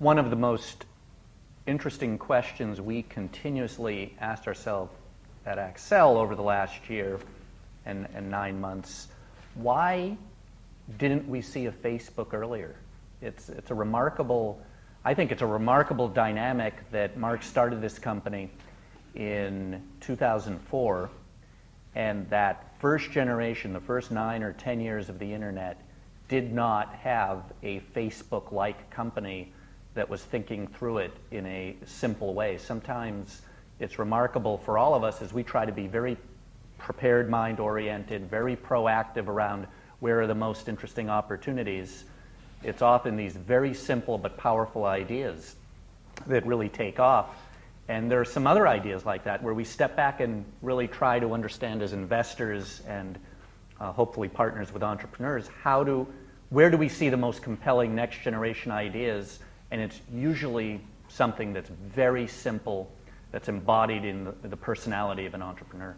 one of the most interesting questions we continuously asked ourselves at Accel over the last year and, and nine months. Why didn't we see a Facebook earlier? It's, it's a remarkable, I think it's a remarkable dynamic that Mark started this company in 2004 and that first generation, the first nine or 10 years of the internet, did not have a Facebook-like company that was thinking through it in a simple way. Sometimes it's remarkable for all of us as we try to be very prepared mind-oriented, very proactive around where are the most interesting opportunities. It's often these very simple but powerful ideas that really take off. And there are some other ideas like that where we step back and really try to understand as investors and uh, hopefully partners with entrepreneurs, how do, where do we see the most compelling next generation ideas? And it's usually something that's very simple, that's embodied in the, the personality of an entrepreneur.